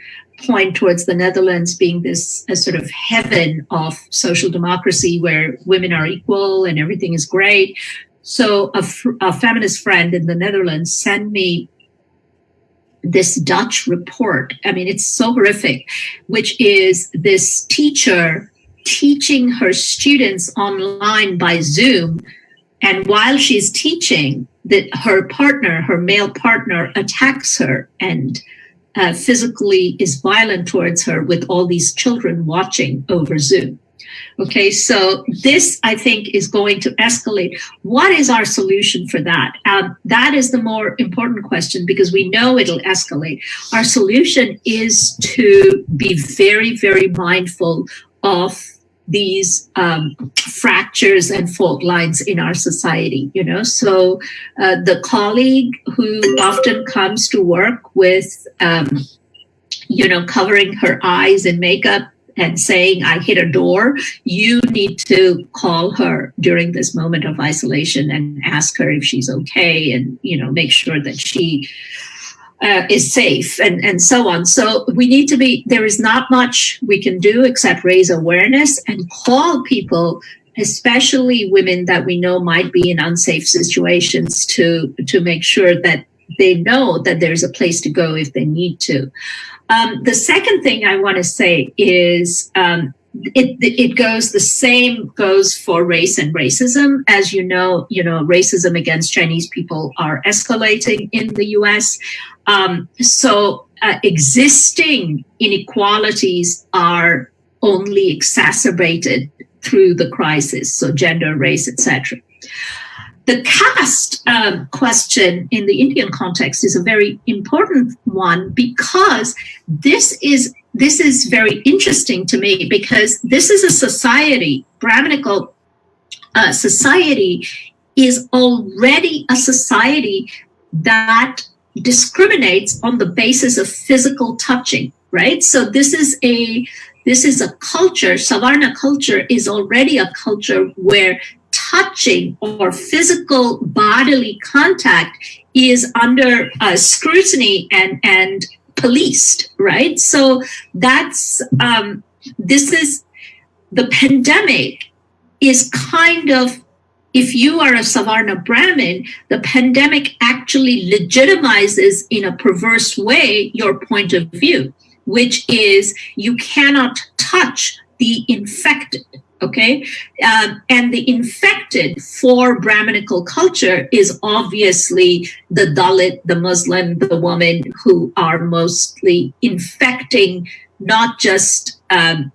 point towards the Netherlands being this a sort of heaven of social democracy where women are equal and everything is great. So a, a feminist friend in the Netherlands sent me this Dutch report. I mean, it's so horrific, which is this teacher teaching her students online by Zoom. And while she's teaching, that her partner, her male partner, attacks her and uh, physically is violent towards her with all these children watching over Zoom. Okay, so this I think is going to escalate. What is our solution for that? Um, that is the more important question because we know it'll escalate. Our solution is to be very, very mindful of these um, fractures and fault lines in our society you know? So uh, the colleague who often comes to work with um, you know covering her eyes in makeup and saying i hit a door you need to call her during this moment of isolation and ask her if she's okay and you know make sure that she uh, is safe and, and so on. So we need to be, there is not much we can do except raise awareness and call people, especially women that we know might be in unsafe situations to, to make sure that they know that there's a place to go if they need to. Um, the second thing I want to say is um, it it goes the same goes for race and racism. As you know you know racism against chinese people are escalating in the us um, so uh, existing inequalities are only exacerbated through the crisis so gender race etc the caste um, question in the indian context is a very important one because this is this is very interesting to me because this is a society, Brahminical uh, society is already a society that discriminates on the basis of physical touching, right? So this is a this is a culture, Savarna culture is already a culture where touching or physical bodily contact is under uh, scrutiny and, and policed, right? So that's um, this is the pandemic is kind of if you are a Savarna Brahmin, the pandemic actually legitimizes in a perverse way your point of view, which is you cannot touch the infected. Okay. Um, and the infected for Brahminical culture is obviously the Dalit, the Muslim, the woman who are mostly infecting not just um,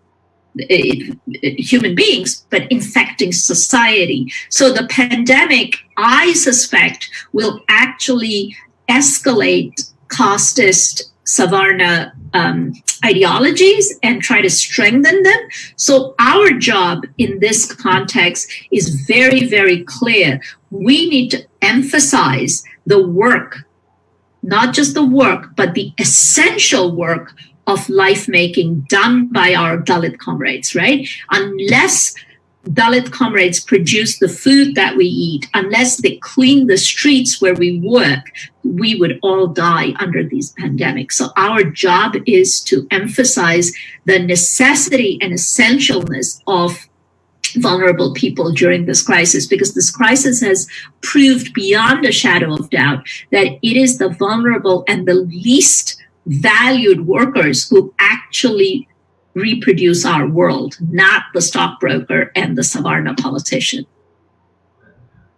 human beings, but infecting society. So the pandemic, I suspect, will actually escalate casteist Savarna um, ideologies and try to strengthen them. So, our job in this context is very, very clear. We need to emphasize the work, not just the work, but the essential work of life making done by our Dalit comrades, right? Unless Dalit comrades produce the food that we eat, unless they clean the streets where we work, we would all die under these pandemics. So our job is to emphasize the necessity and essentialness of vulnerable people during this crisis because this crisis has proved beyond a shadow of doubt that it is the vulnerable and the least valued workers who actually reproduce our world, not the stockbroker and the Savarna politician.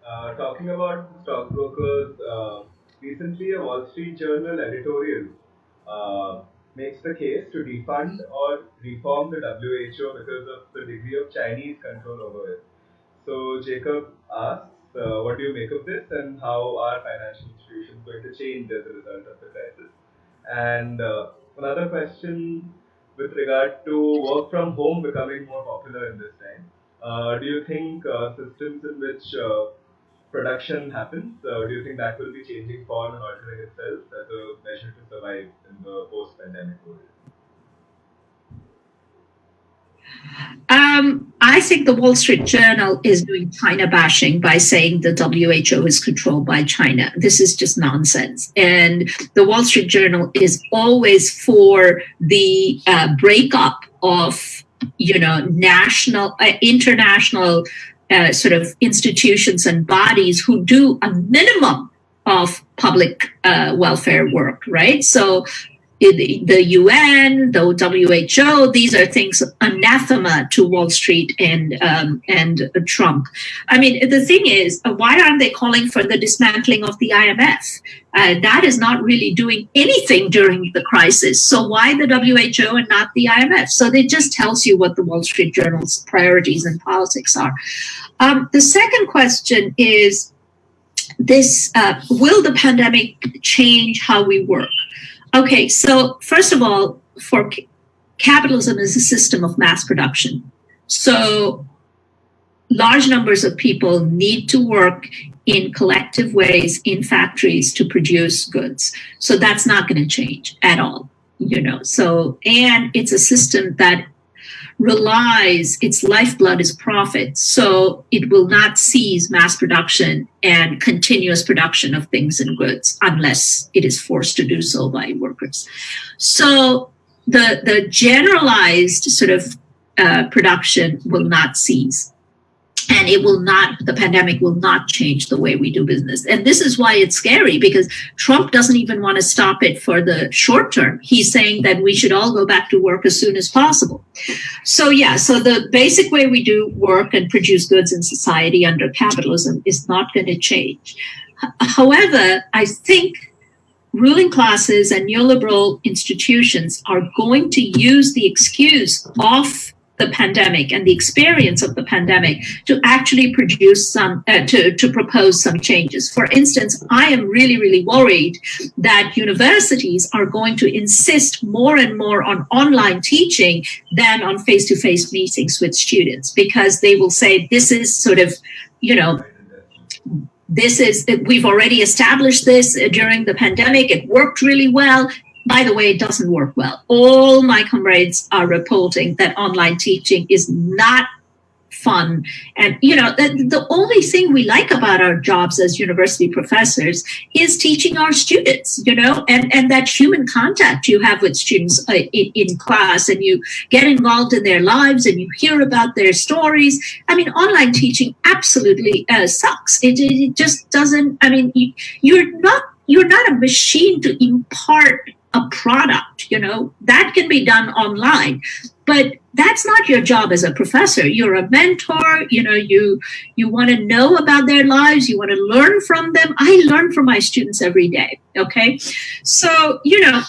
Uh, talking about stockbrokers, uh, recently a Wall Street Journal editorial uh, makes the case to defund or reform the WHO because of the degree of Chinese control over it. So Jacob asks, uh, what do you make of this and how are financial institutions going to change as a result of the crisis? And uh, another question with regard to work from home becoming more popular in this time. Uh, do you think uh, systems in which uh, production happens, uh, do you think that will be changing form and altering itself as a measure to survive in the post-pandemic world? Um, I think the Wall Street Journal is doing China bashing by saying the WHO is controlled by China. This is just nonsense. And the Wall Street Journal is always for the uh, breakup of, you know, national, uh, international uh, sort of institutions and bodies who do a minimum of public uh, welfare work, right? So the UN, the WHO, these are things anathema to Wall Street and um, and Trump. I mean, the thing is, uh, why aren't they calling for the dismantling of the IMF? Uh, that is not really doing anything during the crisis. So why the WHO and not the IMF? So it just tells you what the Wall Street Journal's priorities and politics are. Um, the second question is this: uh, Will the pandemic change how we work? Okay, so first of all, for capitalism is a system of mass production. So large numbers of people need to work in collective ways in factories to produce goods. So that's not going to change at all, you know. So and it's a system that relies, its lifeblood is profit. So it will not cease mass production and continuous production of things and goods unless it is forced to do so by workers. So the, the generalized sort of uh, production will not cease and it will not the pandemic will not change the way we do business. And this is why it's scary because trump doesn't even want to stop it for the short term. He's saying that we should all go back to work as soon as possible. So yeah so the basic way we do work and produce goods in society under capitalism is not going to change however i think ruling classes and neoliberal institutions are going to use the excuse of the pandemic and the experience of the pandemic to actually produce some uh, to, to propose some changes. For instance i am really really worried that universities are going to insist more and more on online teaching than on face-to-face meetings with students because they will say this is sort of you know this is we've already established this during the pandemic. It worked really well by the way, it doesn't work well. All my comrades are reporting that online teaching is not fun. And, you know, the, the, only thing we like about our jobs as university professors is teaching our students, you know, and, and that human contact you have with students uh, in, in, class and you get involved in their lives and you hear about their stories. I mean, online teaching absolutely uh, sucks. It, it just doesn't, I mean, you, you're not you're not a machine to impart a product, you know, that can be done online. But that's not your job as a professor. You're a mentor, you know, you you want to know about their lives, you want to learn from them. I learn from my students every day. Okay. So, you know,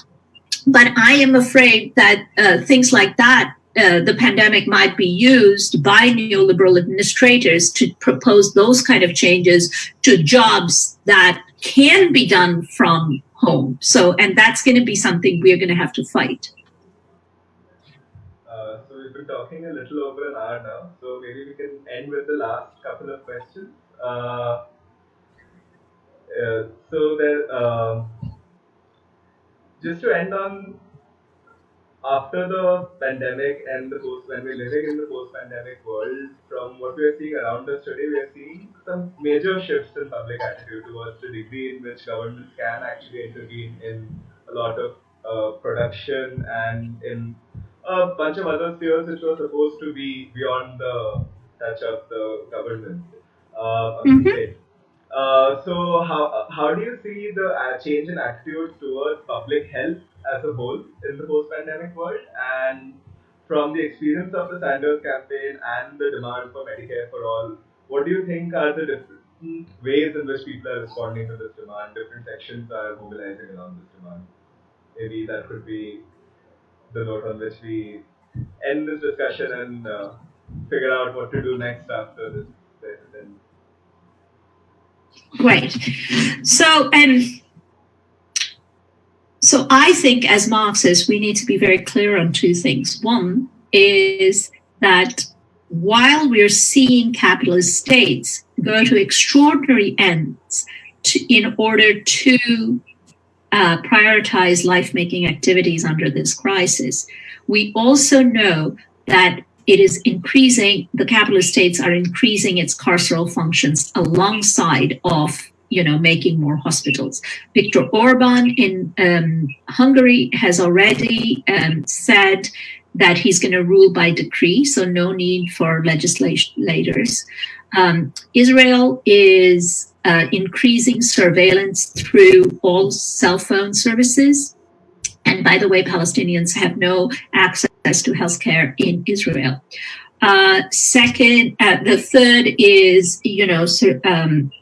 but I am afraid that uh, things like that uh, the pandemic might be used by neoliberal administrators to propose those kind of changes to jobs that can be done from home. So, and that's going to be something we're going to have to fight. Uh, so we've been talking a little over an hour now. So maybe we can end with the last couple of questions. Uh, uh, so there, um, just to end on after the pandemic and the post, when we're living in the post-pandemic world, from what we are seeing around us today, we are seeing some major shifts in public attitude towards the degree in which governments can actually intervene in a lot of uh, production and in a bunch of other spheres which were supposed to be beyond the touch of the government uh, Mhm. Uh, so how how do you see the uh, change in attitude towards public health as a whole in the post-pandemic world, and from the experience of the Sanders campaign and the demand for Medicare for all, what do you think are the different ways in which people are responding to this demand? Different sections are mobilizing around this demand. Maybe that could be the note on which we end this discussion and uh, figure out what to do next after this. Great. So, um, I think as Marxists, we need to be very clear on two things. One is that while we're seeing capitalist states go to extraordinary ends to, in order to uh, prioritize life-making activities under this crisis, we also know that it is increasing the capitalist states are increasing its carceral functions alongside of you know making more hospitals. Viktor orban in um, hungary has already um, said that he's going to rule by decree so no need for legislators. Um, israel is uh, increasing surveillance through all cell phone services. And by the way, Palestinians have no access to healthcare in Israel. Uh, second, uh, the third is, you know, um, it,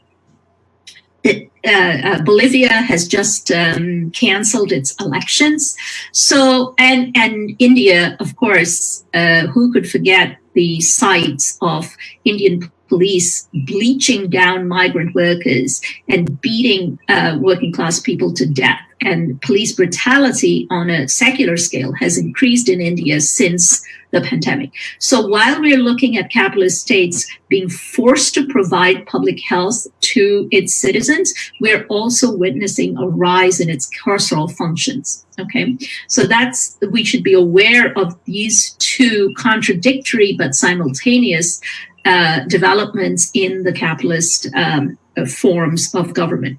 uh, Bolivia has just um, canceled its elections. So, and and India, of course, uh, who could forget the sights of Indian police bleaching down migrant workers and beating uh, working class people to death. And police brutality on a secular scale has increased in India since the pandemic. So while we're looking at capitalist states being forced to provide public health to its citizens, we're also witnessing a rise in its carceral functions. Okay, so that's we should be aware of these two contradictory but simultaneous uh, developments in the capitalist um, forms of government.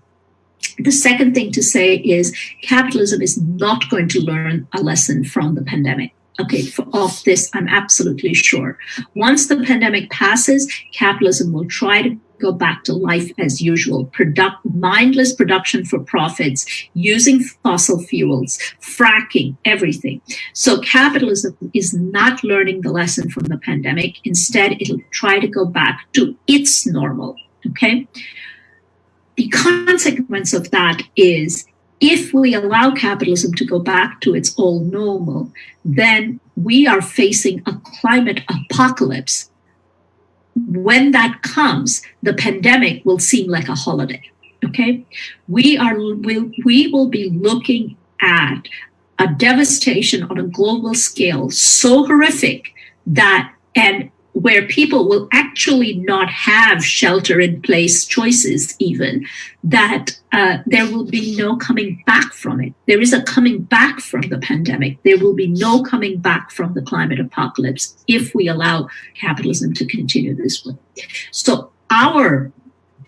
The second thing to say is capitalism is not going to learn a lesson from the pandemic. Okay, for, of this, I'm absolutely sure. Once the pandemic passes, capitalism will try to go back to life as usual. Product, mindless production for profits, using fossil fuels, fracking, everything. So capitalism is not learning the lesson from the pandemic. Instead, it'll try to go back to its normal. Okay. The consequence of that is if we allow capitalism to go back to its old normal, then we are facing a climate apocalypse. When that comes, the pandemic will seem like a holiday. Okay, we are we, we will be looking at a devastation on a global scale so horrific that and where people will actually not have shelter in place choices, even, that uh, there will be no coming back from it. There is a coming back from the pandemic. There will be no coming back from the climate apocalypse if we allow capitalism to continue this way. So, our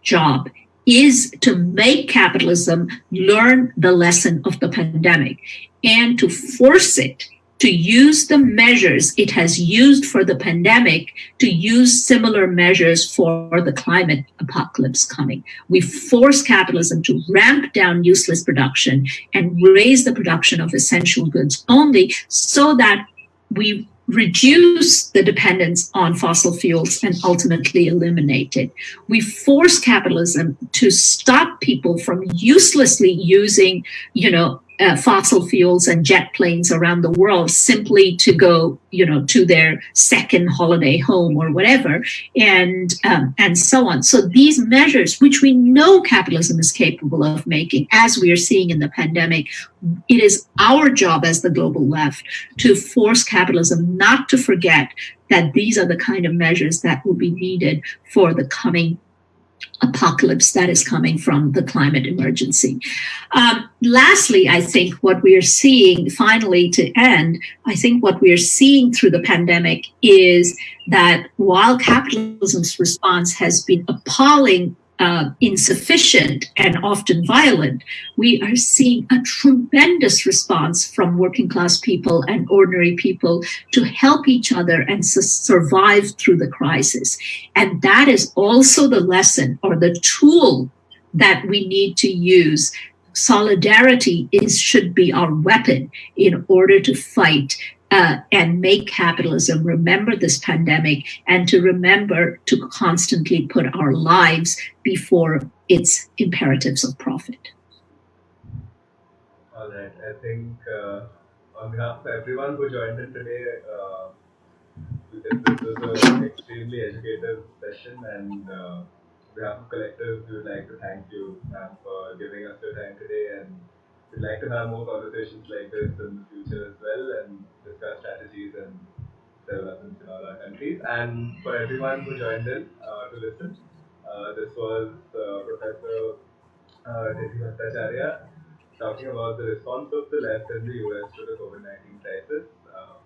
job is to make capitalism learn the lesson of the pandemic and to force it to use the measures it has used for the pandemic to use similar measures for the climate apocalypse coming. We force capitalism to ramp down useless production and raise the production of essential goods only so that we reduce the dependence on fossil fuels and ultimately eliminate it. We force capitalism to stop people from uselessly using, you know, uh, fossil fuels and jet planes around the world simply to go, you know, to their second holiday home or whatever, and um, and so on. So these measures, which we know capitalism is capable of making, as we are seeing in the pandemic, it is our job as the global left to force capitalism not to forget that these are the kind of measures that will be needed for the coming apocalypse that is coming from the climate emergency. Um, lastly, I think what we are seeing, finally to end, I think what we are seeing through the pandemic is that while capitalism's response has been appalling uh, insufficient and often violent, we are seeing a tremendous response from working class people and ordinary people to help each other and su- survive through the crisis. And that is also the lesson or the tool that we need to use solidarity is should be our weapon in order to fight uh, and make capitalism remember this pandemic and to remember to constantly put our lives before its imperatives of profit. All right. I think uh, on behalf of everyone who joined in today, uh, this was an extremely educative session, and uh, on behalf of Collective, we would like to thank you, ma'am, for giving us your time today and we'd like to have more conversations like this in the future as well and discuss strategies and developments in all our countries. And for everyone who joined in uh, to listen, uh, this was uh, Professor uh, Bhattacharya talking about the response of the left in the US to the COVID 19 crisis. Uh,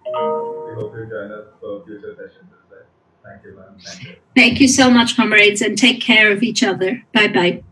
we hope you join us for future sessions as well. Thank you, ma'am. Thank you. Thank you so much, comrades, and take care of each other. Bye bye.